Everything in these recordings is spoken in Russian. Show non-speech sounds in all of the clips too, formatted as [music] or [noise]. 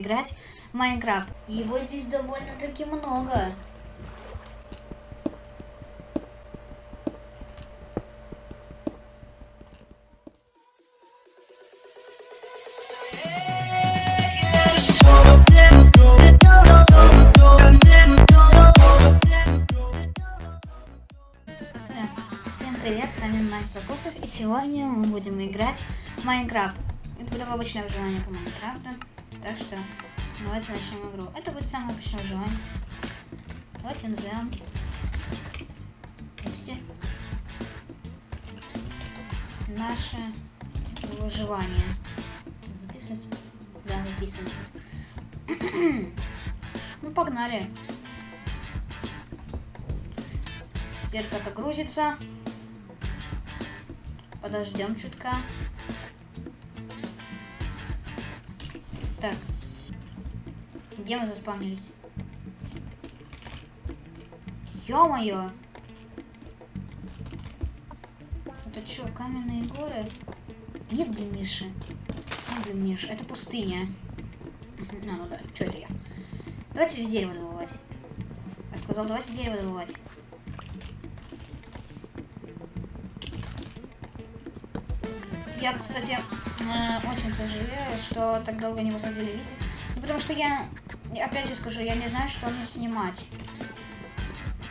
играть в Майнкрафт. Его здесь довольно-таки много. Всем привет, с вами Майк Прокопов, и сегодня мы будем играть в Майнкрафт. Это будет обычное выживание по Майнкрафту, так что давайте начнем игру. Это будет самое обычное выживание. Давайте назовем... Подожди. Наше выживание. Записывается? Да, записывается. [clears throat] ну, погнали. Как грузится. Подождем чутка. Где мы заспавнились? Ё-моё! Это что, каменные горы? Нет, блин, Миши. Нет, блин, Миш, это пустыня. А, ну да, что это я? Давайте дерево добывать. Я сказал, давайте дерево добывать. Я, кстати, э, очень сожалею, что так долго не выходили видео. Ну, потому что я, опять же скажу, я не знаю, что мне снимать.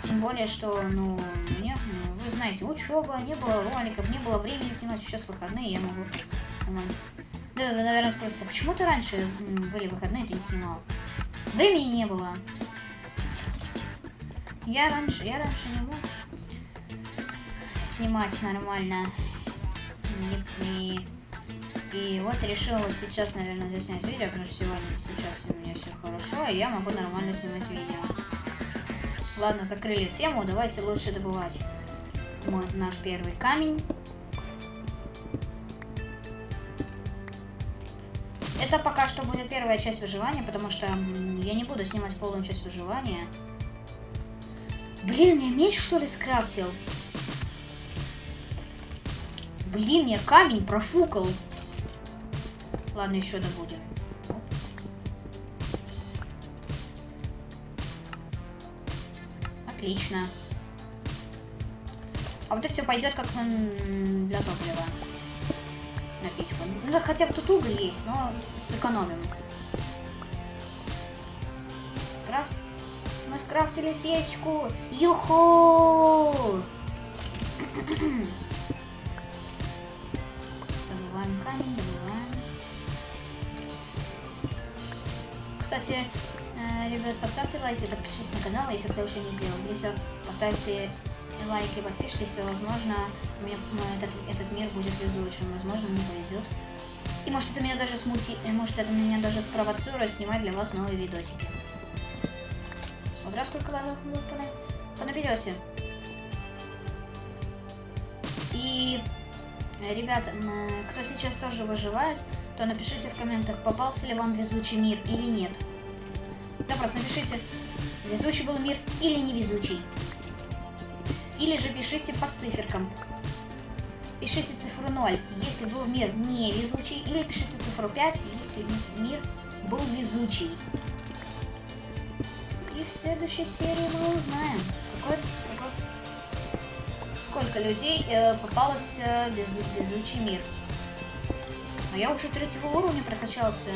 Тем более, что, ну, мне, ну, вы знаете, учеба, не было роликов, не было времени снимать. Сейчас выходные, я могу. Да, вы, наверное, спросите, почему ты раньше были выходные, ты не снимал? Времени не было. Я раньше, я раньше не мог снимать нормально. И, и вот решила сейчас, наверное, заснять видео, потому что сегодня, сейчас у меня все хорошо, и я могу нормально снимать видео. Ладно, закрыли тему, давайте лучше добывать вот наш первый камень. Это пока что будет первая часть выживания, потому что я не буду снимать полную часть выживания. Блин, я меч что ли скрафтил? Блин, я камень профукал. Ладно, еще добудем. Отлично. А вот это все пойдет как для топлива. На печку. Ну хотя бы тут уголь есть, но сэкономим. Крафт. Мы скрафтили печку. Юху! добываем камень, добываем. Кстати, э, ребят, поставьте лайки, подпишитесь на канал, если кто еще не сделал. Если поставите лайки, подпишитесь, то, возможно, мне, этот, этот мир будет везучим, возможно, мне повезет. И может это меня даже смути, и может это меня даже спровоцирует снимать для вас новые видосики. Смотря сколько лайков вы понаберете. И Ребят, кто сейчас тоже выживает, то напишите в комментах, попался ли вам везучий мир или нет. Да, просто напишите, везучий был мир или невезучий. Или же пишите по циферкам. Пишите цифру 0, если был мир невезучий, или пишите цифру 5, если мир был везучий. И в следующей серии мы узнаем, какой сколько людей э, попалось э, без, безучий мир. Но я уже третьего уровня прокачался.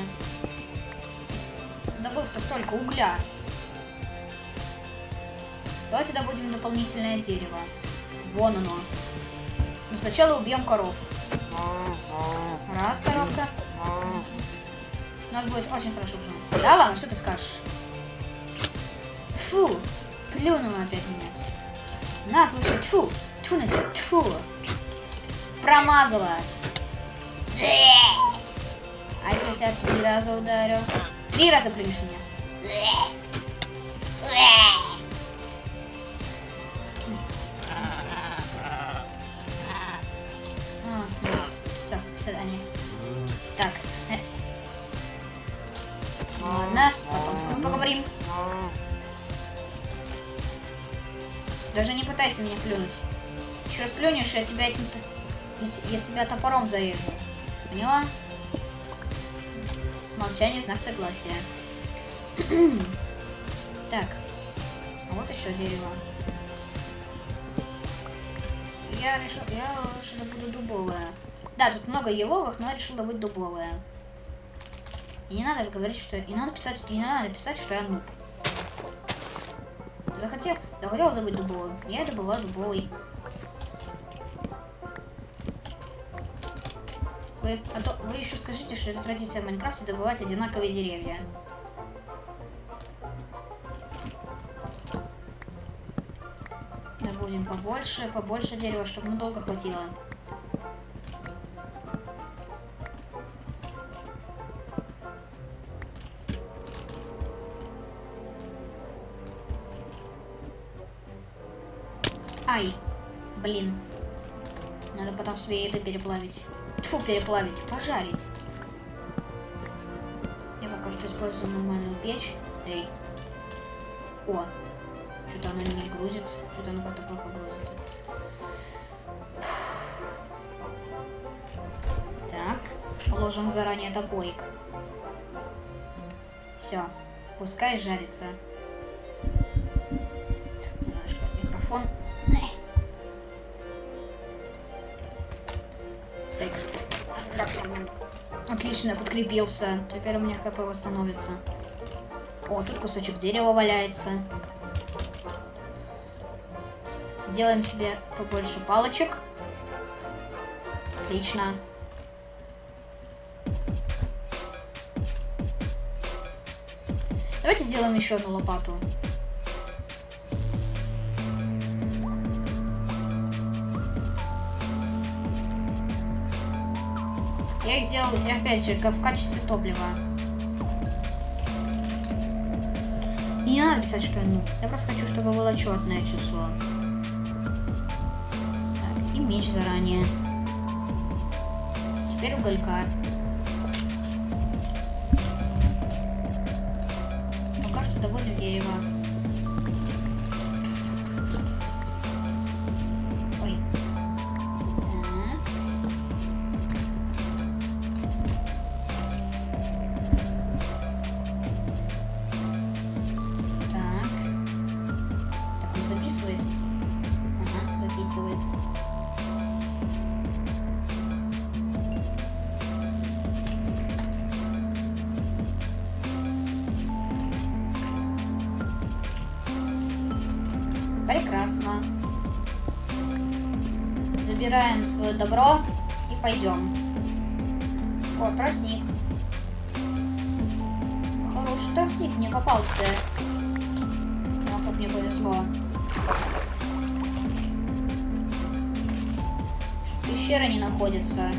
Добыв-то столько угля. Давайте добудем дополнительное дерево. Вон оно. Но сначала убьем коров. Раз, коровка. Надо будет очень хорошо уже. Да, ладно, что ты скажешь? Фу, плюнула опять меня. На, получай, тьфу. Тьфу на тебя, тьфу. Промазала. А если я тебя три раза ударю? Три раза плюнешь меня. А, все, свидание. Так. Ладно, потом с ним поговорим. Даже не пытайся меня плюнуть. Еще раз плюнешь, я тебя этим... Я тебя топором зарежу. Поняла? Молчание знак согласия. [clears throat] так. А вот еще дерево. Я решил, я лучше добуду дубовое. Да, тут много еловых, но я решил добыть дубовое. И не надо говорить, что... И надо писать, и не надо писать, что я нуб. Захотел, захотел забыть дубовый. Я добываю дубовый. Вы, а то, вы еще скажите, что это традиция в Майнкрафте добывать одинаковые деревья. Добудем побольше, побольше дерева, чтобы надолго хватило. Ай, блин. Надо потом себе еду переплавить. Тьфу, переплавить, пожарить. Я пока что использую нормальную печь. Эй. О, что-то она не грузится. Что-то она как-то плохо грузится. Так, положим заранее топорик. Все, пускай жарится. Отлично, подкрепился. Теперь у меня хп восстановится. О, тут кусочек дерева валяется. Делаем себе побольше палочек. Отлично. Давайте сделаем еще одну лопату. Сделал, опять же, в качестве топлива. И не надо писать, что я ну. Я просто хочу, чтобы было четное число. Так, и меч заранее. Теперь уголька. Забираем свое добро и пойдем. О, тростник. Хороший тростник мне попался. Ну, как мне повезло. Пещера не находится.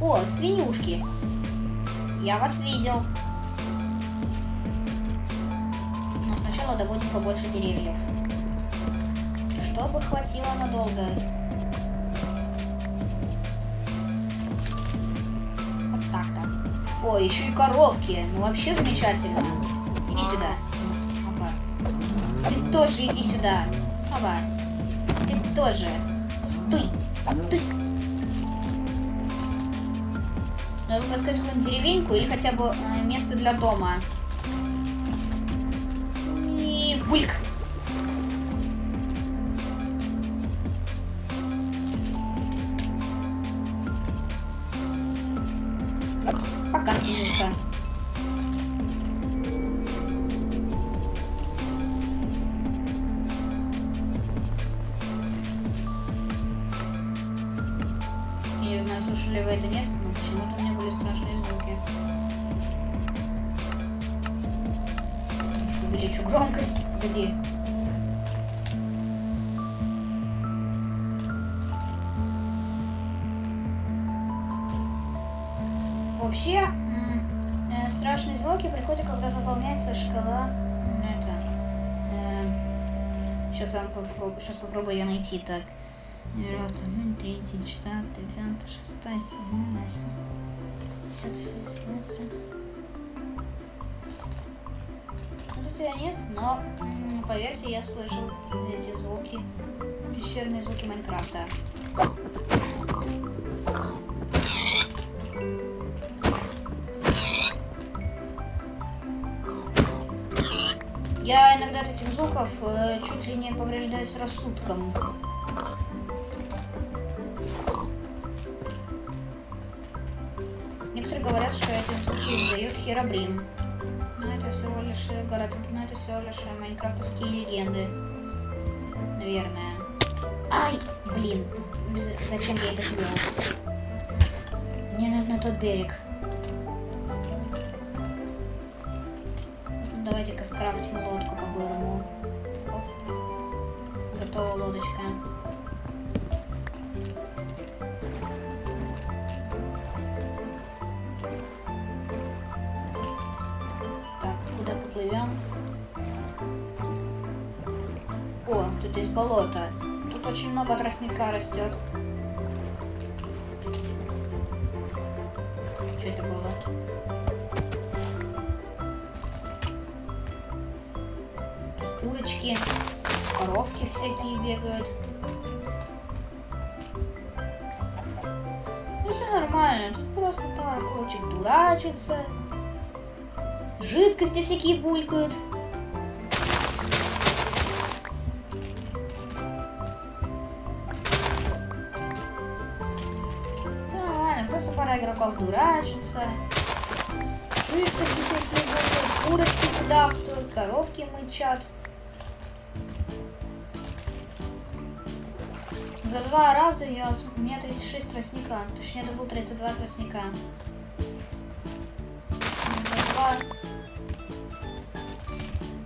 О, свинюшки. Я вас видел. Но сначала доводим побольше деревьев. Чтобы хватило надолго. Вот так-то. О, еще и коровки. Ну вообще замечательно. Иди сюда. Опа. Ты тоже иди сюда. Опа. Ты тоже. Стой. Стой. Надо поискать какую-нибудь деревеньку или хотя бы э, место для дома. Пока. Я не знаю, слушали вы это нет, но почему-то у меня были страшные звуки. Увеличу громкость. Погоди. Попробую, сейчас попробую ее найти так. Третій, четвертий, п'ятий, шестий, сьомий, восьмий. Ну, Тут ее нет, но поверьте, я слышал эти звуки, пещерные звуки Майнкрафта. Звуков э, чуть ли не повреждаюсь рассудком. Некоторые говорят, что эти звуки дают херобрин. Но это всего лишь городские, но это всего лишь майнкрафтовские легенды. Наверное. Ай, блин, зачем я это сделал? Мне надо на тот берег. Давайте-ка скрафтим лодку по-бырому. Готова лодочка. Так, куда поплывем? О, тут есть болото. Тут очень много тростника растет. Бегают. Ну все нормально, тут просто пара курочек дурачится. Жидкости всякие булькают. Нормально, просто пара игроков дурачится. Жидкости всякие булькают, курочки кудахтают, коровки мычат. Два раза я... У меня 36 тростника. Точнее, это был 32 тростника. За два...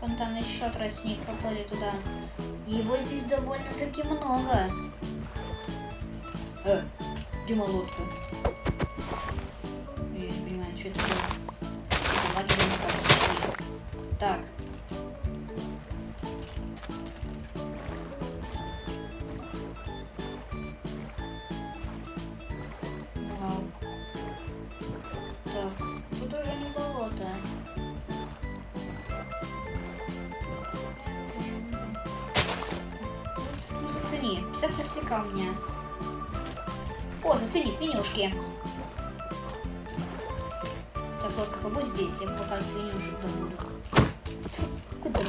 Вон там еще тростник проходит туда. Его здесь довольно-таки много. Э, где лодка? Я не понимаю, что это было. Так. Ко мне. О, зацени, свинюшки. Так, вот, как побудь здесь, я пока свинюшек добуду. Куда?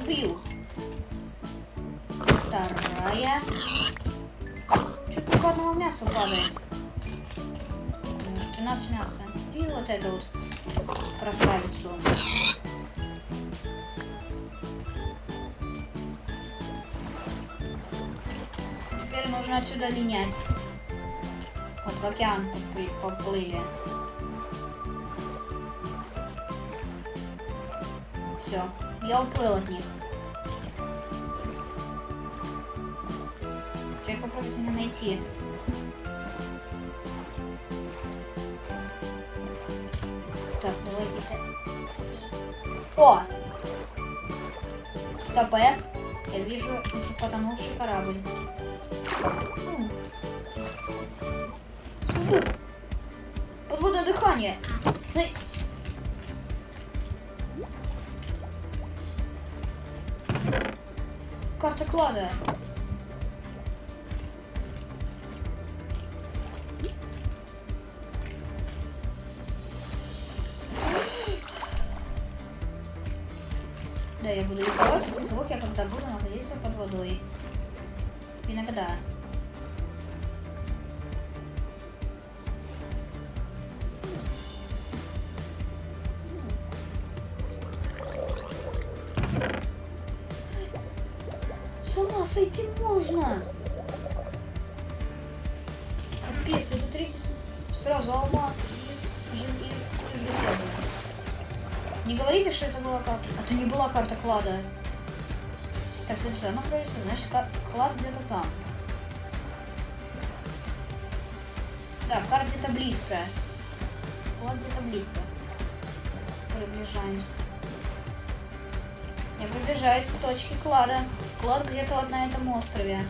Убью. Вторая. Что-то только одного мяса падает. 13 мяса. И вот эту вот красавицу. Нужно отсюда линять. Вот в океан поплыли. Все, я уплыл от них. Теперь попробуйте меня найти. Так, давайте-ка. О! Стопе. Я вижу потонувший корабль. Сундук. Подводное дыхание. Ну Карта клада. Да, я буду издавать эти звуки, когда буду находиться под водой. Иногда. Сойти можно. Капец, это третий сразу алмаз. Не говорите, что это была карта. А то не была карта клада. Так, смотрите, она кролится, значит, клад где-то там. Да, карта где-то близко. Клад где-то близко. Приближаемся. Я приближаюсь к точке клада. Клад где-то вот на этом острове.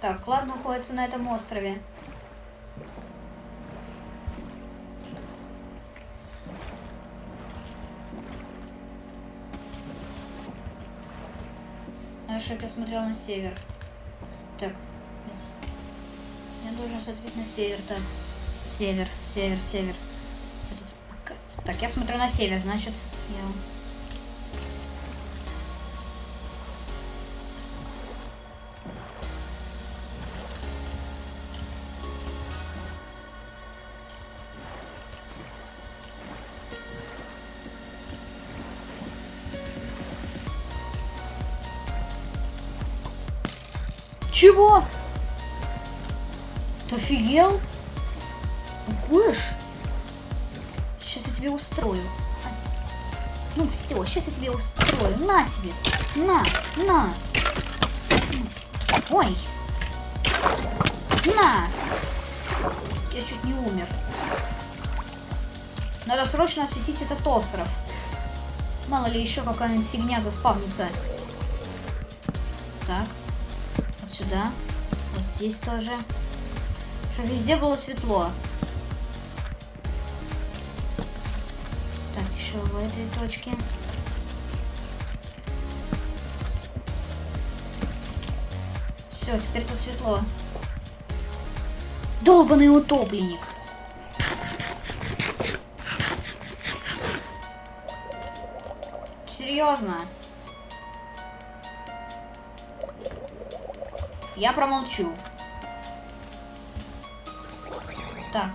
Так, клад находится на этом острове. Думаю, что я смотрел на север. Так. Я должен смотреть на север, так. Север, север, север. Так, я смотрю на север, значит, я... Чего? Ты офигел? Куешь? Сейчас я тебе устрою. Ну все, сейчас я тебе устрою. На тебе. На, на. Ой. На. Я чуть не умер. Надо срочно осветить этот остров. Мало ли еще какая-нибудь фигня заспавнится. Так. Сюда. Вот здесь тоже. Чтобы везде было светло. еще в этой точке. Все, теперь тут светло. Долбанный утопленник. Серьезно? Я промолчу. Так.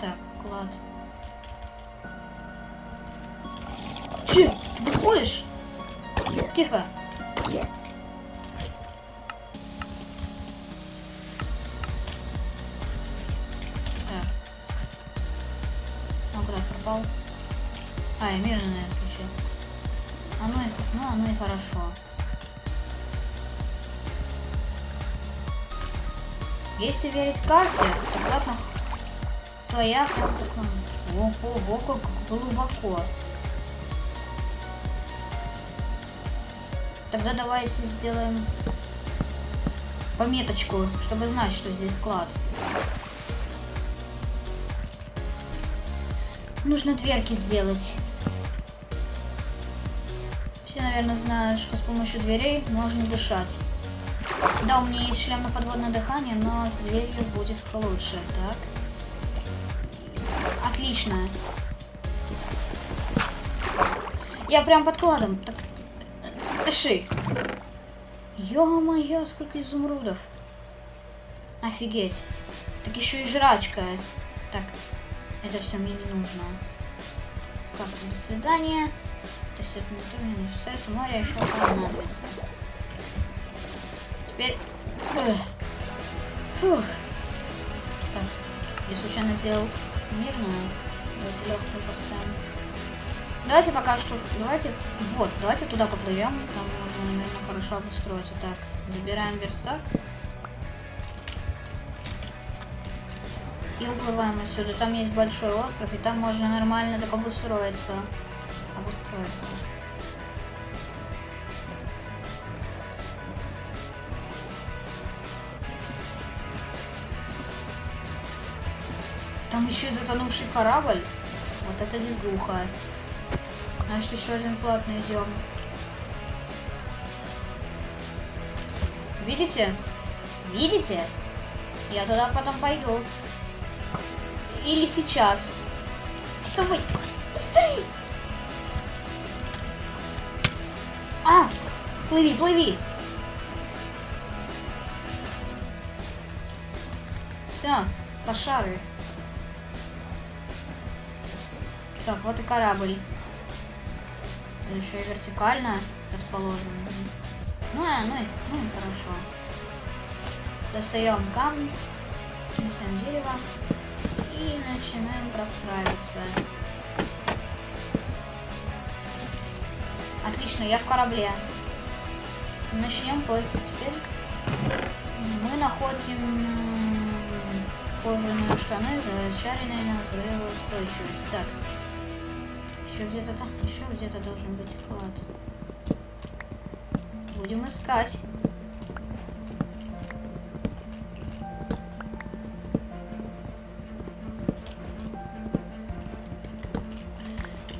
Так, клад. Че? Ты выходишь? Тихо. Если верить карте, то платно твоя... Ого, как глубоко. Тогда давайте сделаем пометочку, чтобы знать, что здесь склад. Нужно дверки сделать. Все, наверное, знают, что с помощью дверей можно дышать. Да, у меня есть шлем на подводное дыхание, но с дверью будет лучше. Так. Отлично. Я прям под кладом. Так, Дыши. Ё-моё, сколько изумрудов. Офигеть. Так еще и жрачка. Так, это все мне не нужно. Как, до свидания. То есть это не тоже не сердце моря еще понадобится. Теперь... Фух. Так, я случайно сделал мирную. Давайте легкую поставим. Давайте пока что, давайте, вот, давайте туда поплывем, там можно, наверное, хорошо обустроиться. Так, забираем верстак. И уплываем отсюда. Там есть большой остров, и там можно нормально так обустроиться. Обустроиться. Еще и затонувший корабль. Вот это везуха. Значит, еще один платный идем. Видите? Видите? Я туда потом пойду. Или сейчас. Стой! Быстрей! А! Плыви, плыви! Все, пошары. Так, вот и корабль еще и вертикально расположен. Ну, а, ну, и, ну хорошо. Достаем камни, достаем дерево и начинаем простраиваться. Отлично, я в корабле. Начнем плыть. Теперь мы находим кожаные штаны, зачаренные на взрывоустойчивость. Так, еще где-то там, еще где-то должен быть клад. Будем искать.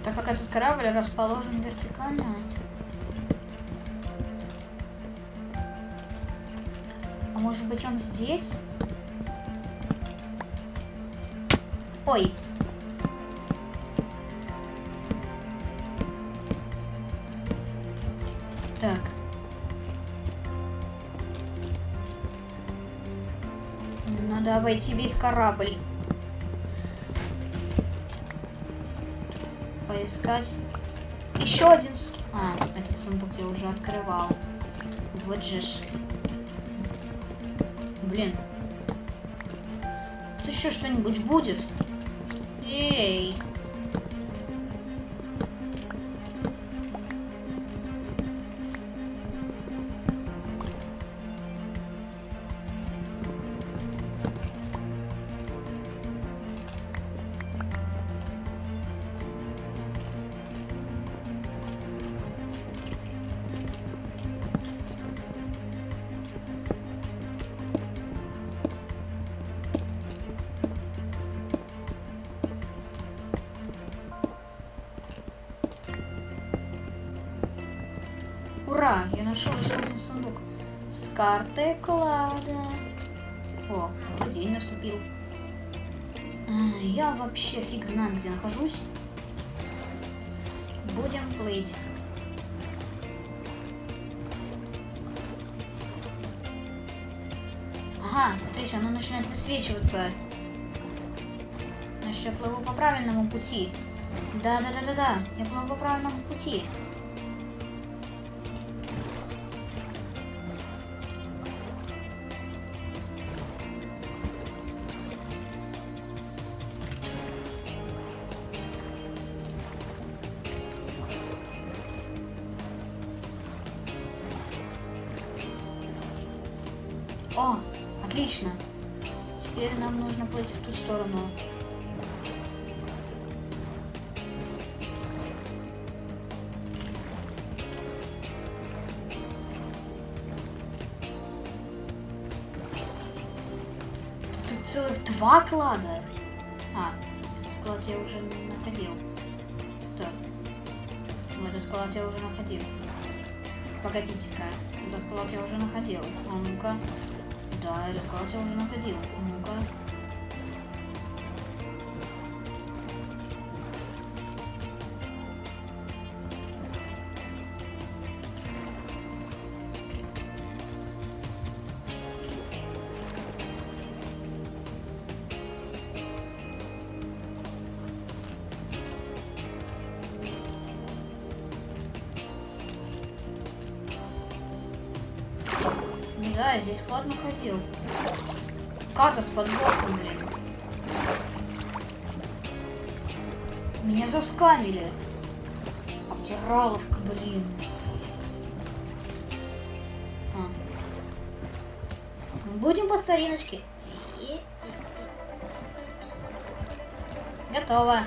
Так как этот корабль расположен вертикально. А может быть он здесь? Обойти весь корабль. Поискать. Еще один... А, этот сундук я уже открывал. Вот же ж. Блин. Тут еще что-нибудь будет? Нашел еще один сундук. С картой клада. О, уже день наступил. Я вообще фиг знаю, где нахожусь. Будем плыть. Ага, смотрите, оно начинает высвечиваться. Значит, я плыву по правильному пути. Да-да-да-да-да, я плыву по правильному пути. Целых два клада. А, этот клад я уже находил. Стоп. Ну, Этот клад я уже находил. Погодите-ка. Этот клад я уже находил. А ну-ка. Да, этот клад я уже находил. Готово.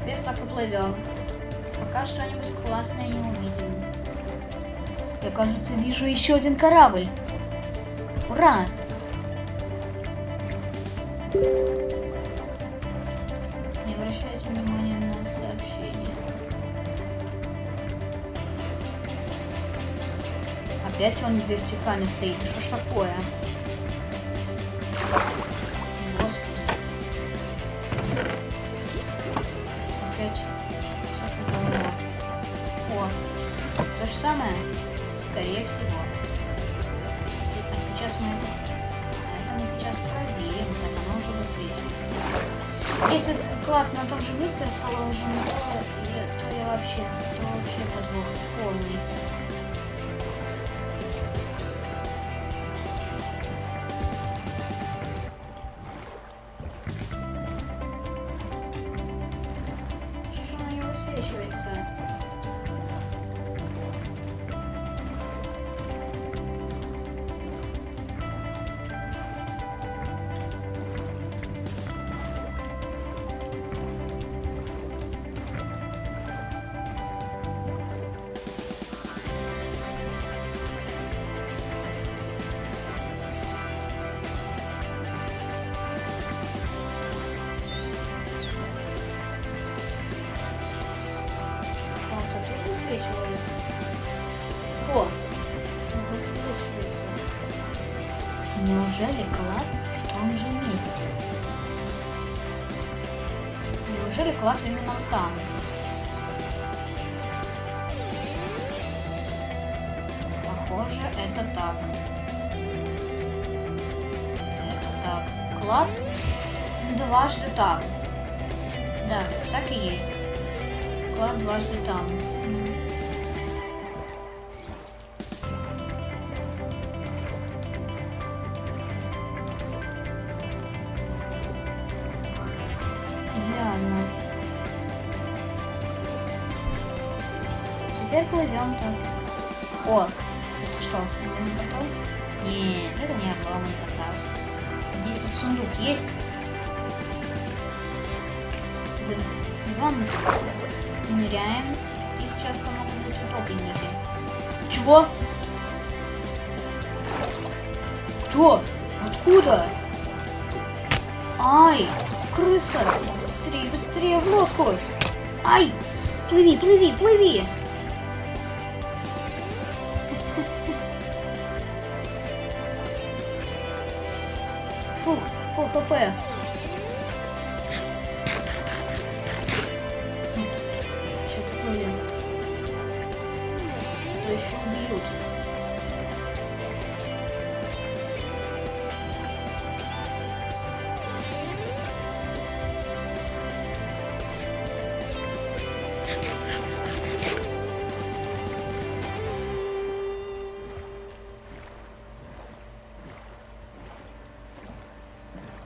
Теперь так и плывем. Пока что-нибудь классное не увидим. Я, кажется, вижу еще один корабль. Ура! Не Опять он вертикально стоит. Что ж такое? Господи. Опять. О, то же самое? Скорее всего. Се- А сейчас мы это... Это мы сейчас проверим, как оно уже высвечивается. Если клад на том же месте расположен, Неужели клад именно там? Похоже, это так. Это так. Клад дважды там. Да, так и есть. Клад дважды там. Так. О, это что, обломный портал? Нет, это не обломный портал. Здесь вот сундук есть. Блин, ванну ныряем. Здесь часто могут быть утопленники. Чего? Кто? Откуда? Ай, крыса! Быстрее, быстрее в лодку! Ай! Плыви, плыви, плыви!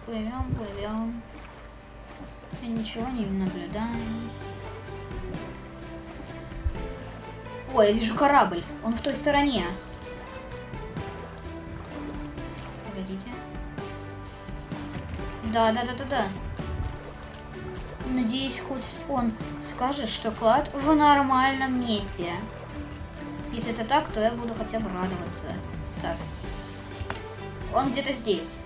Плывем, плывем. И ничего не наблюдаем. Ой, я вижу корабль. Он в той стороне. Погодите. Да, да, да, да, да. Надеюсь, хоть он скажет, что клад в нормальном месте. Если это так, то я буду хотя бы радоваться. Так. Он где-то здесь.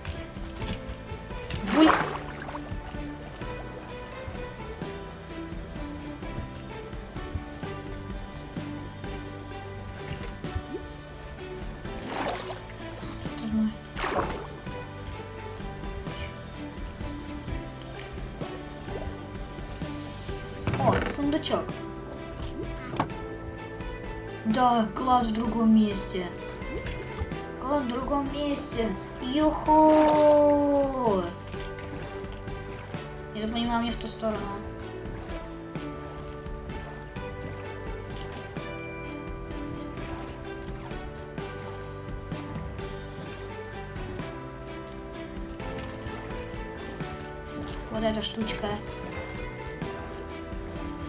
В другом месте. Клад в другом месте. Юху! Я понимаю, мне в ту сторону. Вот эта штучка.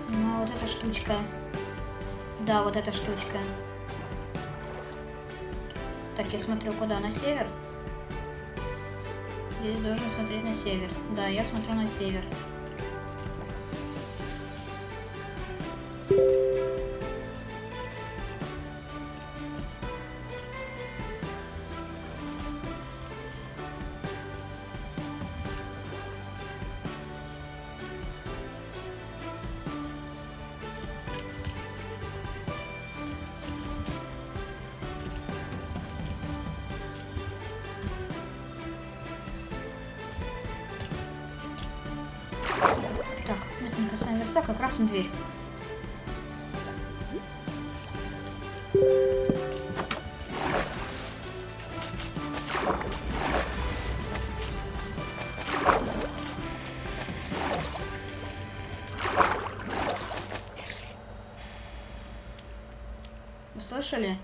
Ну, вот эта штучка. Да, вот эта штучка. Так, я смотрю куда? На север? Здесь должен смотреть на север. Да, я смотрю на север. Так, Вы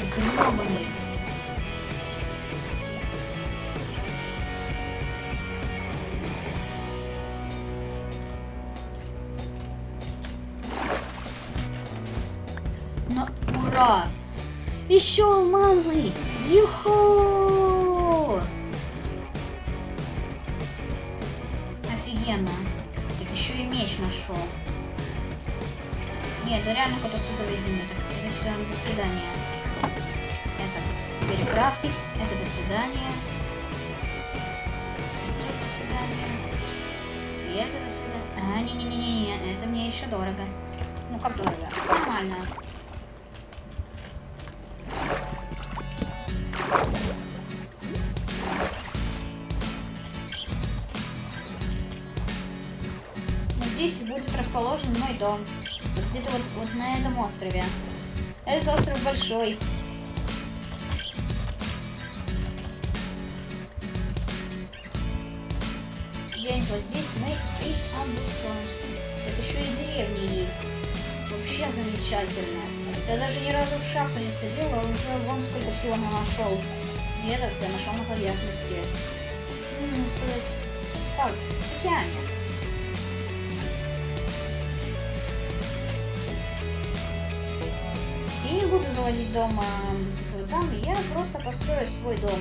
клад гребаный? Но ура! Еще алмазы! Юху! Офигенно. Так еще и меч нашел. Нет, это реально какой-то супер резинный. Это до свидания. Это перекрафтить, это до свидания. Это до свидания. И это до свидания. А, не-не-не-не, это мне еще дорого. Ну как дорого? Нормально. Ну, здесь будет расположен мой дом. Где-то вот, вот на этом острове. Этот остров большой. Деревни есть. Вообще замечательно. Я даже ни разу в шахту не сходила, а уже вон сколько всего на нашел. И это все нашел на поверхности. Ну, сказать, так, идеально. Я не буду заводить дома типа, там, я просто построю свой дом.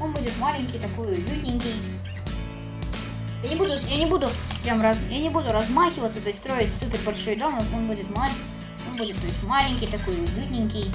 Он будет маленький, такой уютненький. Я не буду, я не буду прям раз, я не буду размахиваться, то есть строить супер большой дом, он будет маленький, он будет, то есть маленький, такой уютненький.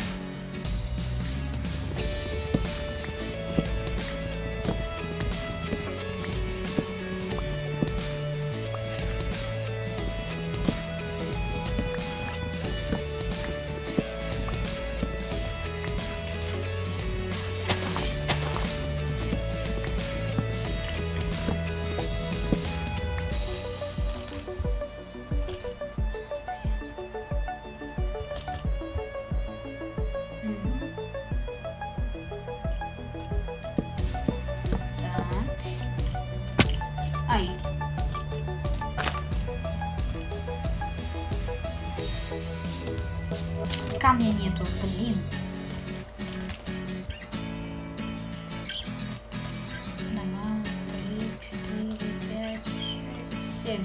对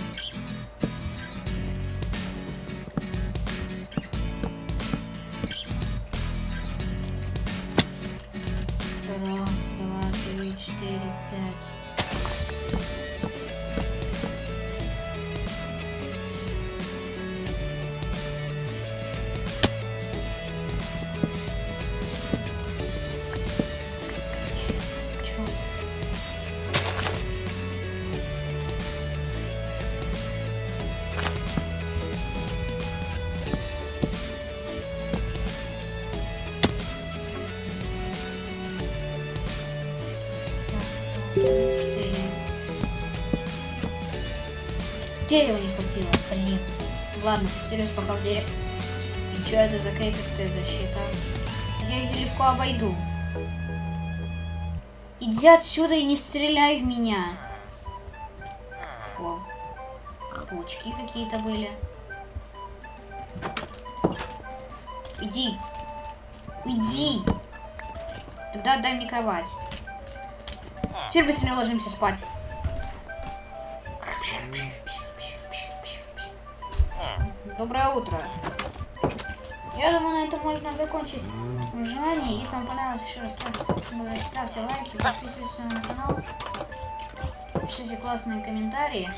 Дерева не хватило, блин. Ладно, поселюсь пока в дереве. И что это за крепостная защита? Я ее легко обойду. Иди отсюда и не стреляй в меня. О, паучки какие-то были. Иди. Иди. Тогда дай мне кровать. Теперь быстрее ложимся спать. Доброе утро. Я думаю, на этом можно закончить желание. Если вам понравилось, еще раз ставьте, лайки, подписывайтесь на канал, пишите классные комментарии.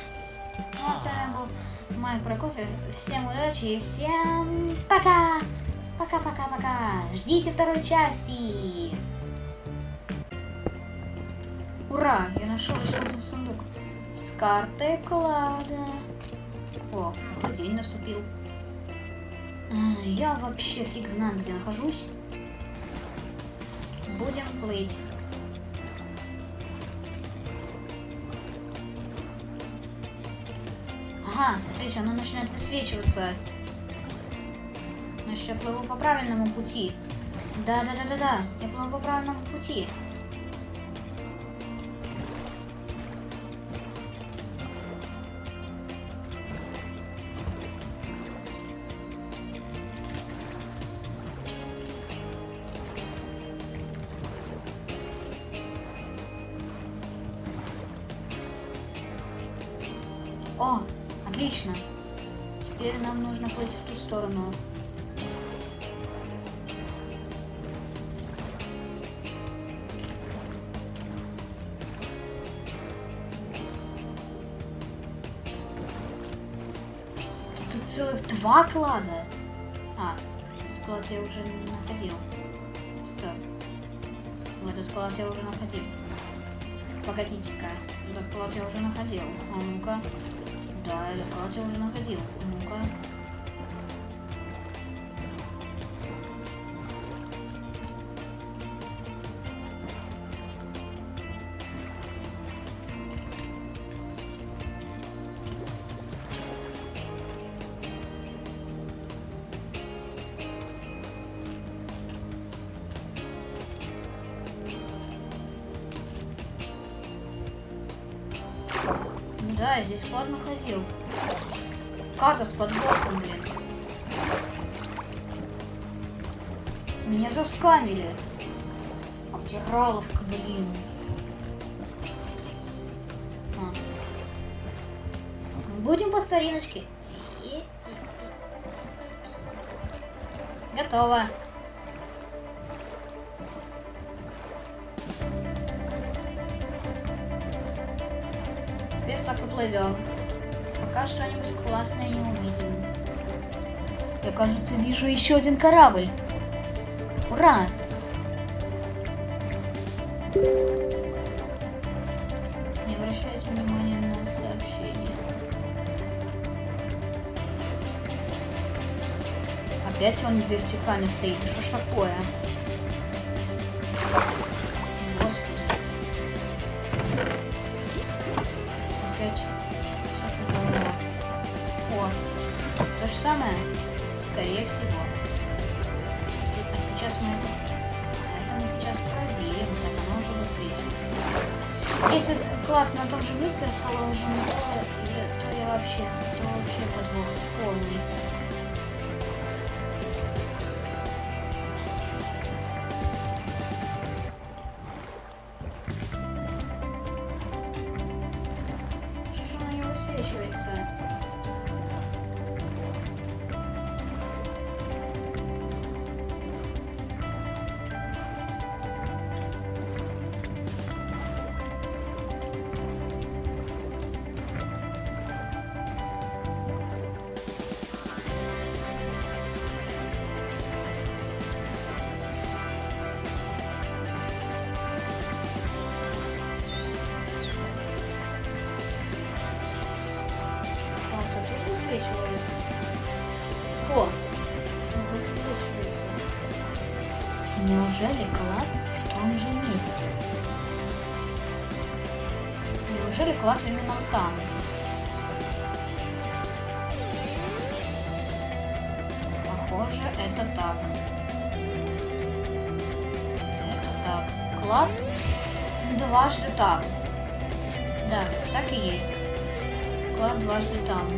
Ну а с вами был Майк Прокофьев. Всем удачи и всем пока! Пока-пока-пока! Ждите второй части! Ура! Я нашел еще один сундук с картой клада. О, уже день наступил. А, Я вообще фиг знаю, где нахожусь. Будем плыть. Ага, смотрите, оно начинает высвечиваться. Значит, я плыву по правильному пути. Да-да-да-да-да, я плыву по правильному пути. Я уже находил. Погодите-ка. Этот склад я уже находил. А ну-ка. Да, этот склад я уже находил. А ну-ка. Обдираловка, блин. А. Будем по стариночке. Готово. Теперь так и плывем. Пока что-нибудь классное не увидим. Я, кажется, вижу еще один корабль. Ура! Не обращайте внимания на сообщение. Опять он вертикально стоит. Что ж такое? Самое, скорее всего. Се- А сейчас мы это, это мы сейчас проверим, Если клад на том же месте расположен, то, то я вообще, то вообще подвох полный. Да, так и есть. Клад дважды там.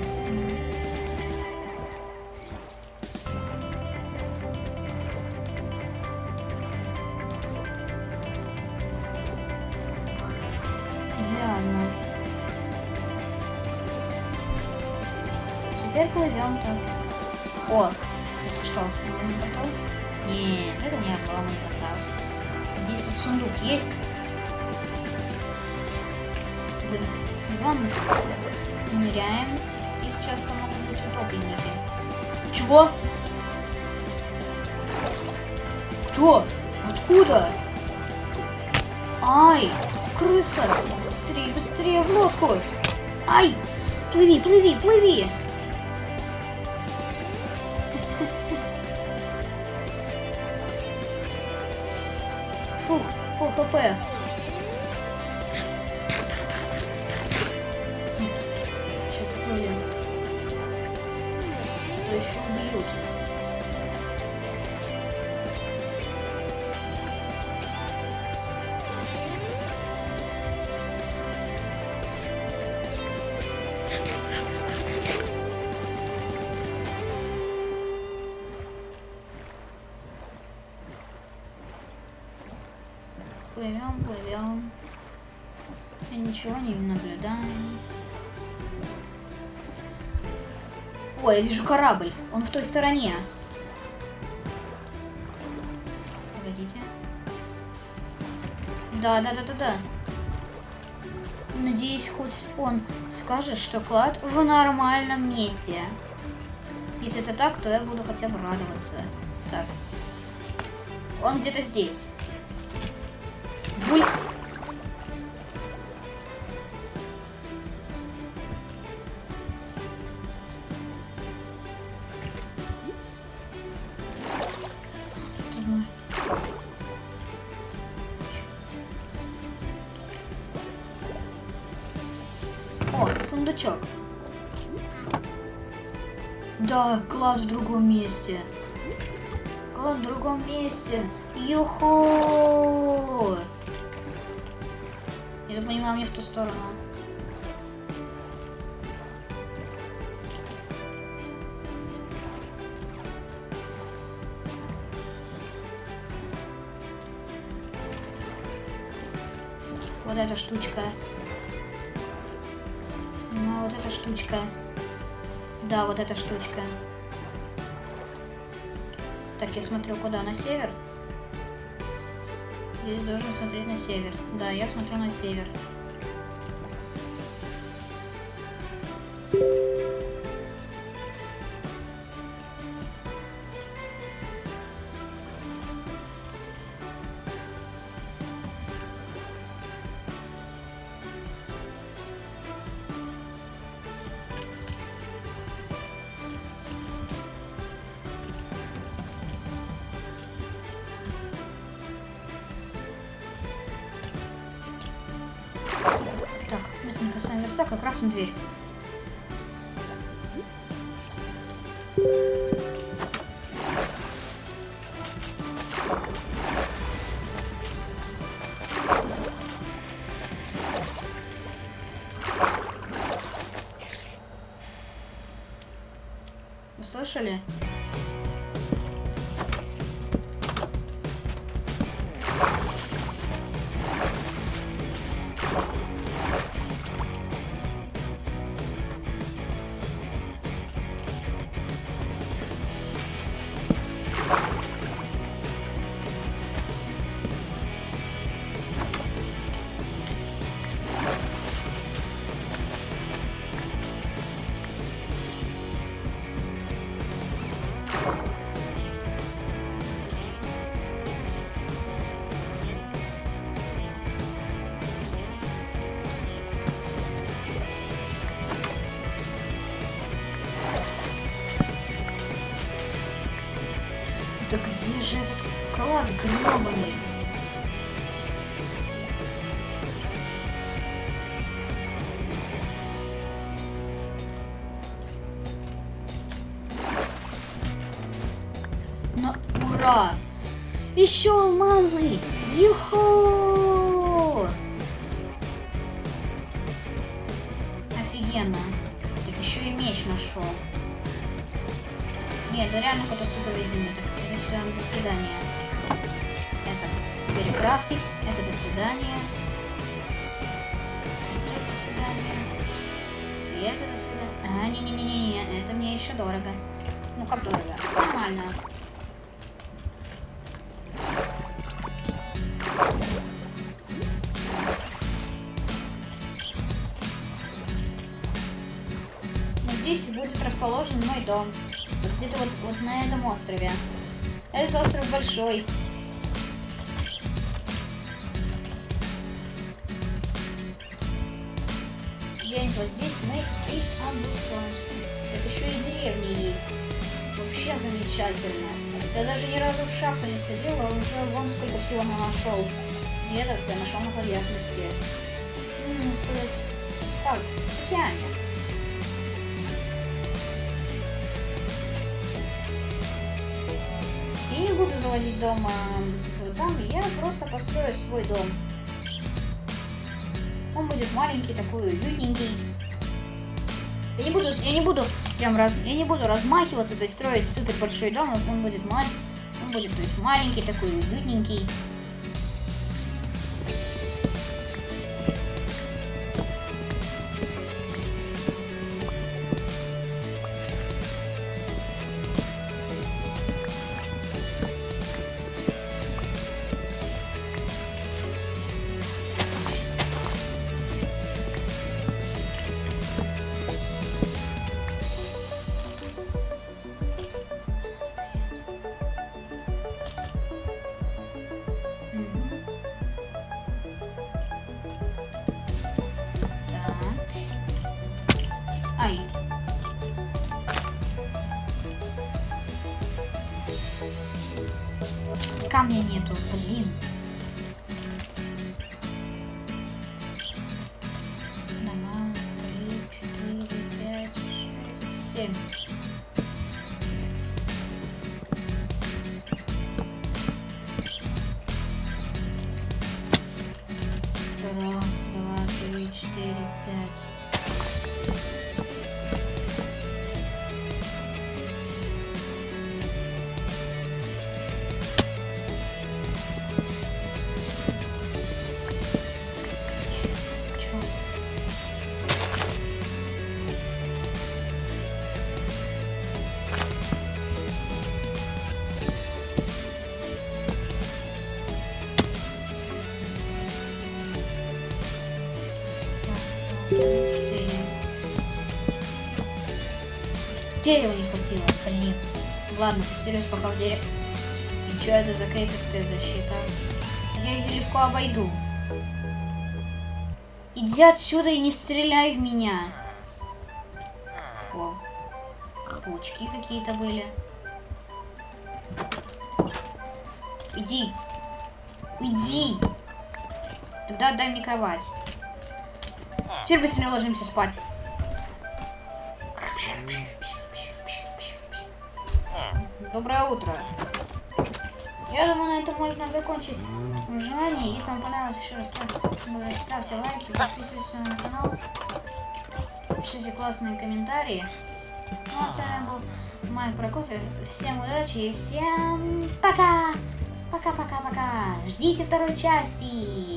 Идеально. Теперь плывем так. О, это что, обломанный портал? Нет, это не обломанный портал. Здесь тут сундук есть. Звонок. Ныряем. И сейчас там могут быть утопленники. Чего? Кто? Откуда? Ай, крыса! Быстрее, быстрее в лодку! Ай! Плыви, плыви, плыви! Ничего не наблюдаем. О, я вижу корабль. Он в той стороне. Погодите. Да, да, да, да, да. Надеюсь, хоть он скажет, что клад в нормальном месте. Если это так, то я буду хотя бы радоваться. Так. Он где-то здесь. Месте. Клад в другом месте. Юху! Я понимаю, мне в ту сторону. Вот эта штучка. Ну, вот эта штучка. Да, вот эта штучка. Так, я смотрю куда? На север? Я должен смотреть на север. Да, я смотрю на север. Верстак и крафтим дверь. Да где же этот клад гребаный? Но ура! Еще алмазы! Юху! Офигенно. Так еще и меч нашел. Нет, это реально какой-то супер везение. Все, до свидания. Это перекрафтить, это до свидания. Это до свидания. И это до свидания. А, не-не-не-не, это мне еще дорого. Ну как дорого? Нормально. Но здесь будет расположен мой дом. Вот где-то вот, вот на этом острове. Этот остров большой. Где-нибудь вот здесь мы и обустроимся. Так еще и деревни есть. Вообще замечательно. Я даже ни разу в шахту не сходила, а уже вон сколько всего на нашел. И это все нашел на поверхности. М, сказать, так, тянет. Заводить дома вот там, я просто построю свой дом. Он будет маленький, такой уютненький. Я не буду, я не буду прям раз, я не буду размахиваться, то есть строить супер большой дом, он будет маленький, он будет, то есть маленький, такой уютненький. Дерева не хватило, блин. Ладно, посерьез пока в дерево. И что это за крепостная защита? Я ее легко обойду. Иди отсюда и не стреляй в меня. О, паучки какие-то были. Иди. Иди. Тогда отдай мне кровать. Теперь быстрее ложимся спать. Утро. Я думаю, на этом можно закончить желание. Если вам понравилось, еще раз ставьте, ставьте лайки, подписывайтесь на канал, пишите классные комментарии. Ну а с вами был Майк Прокофьев. Всем удачи и всем пока! Пока-пока-пока! Ждите второй части!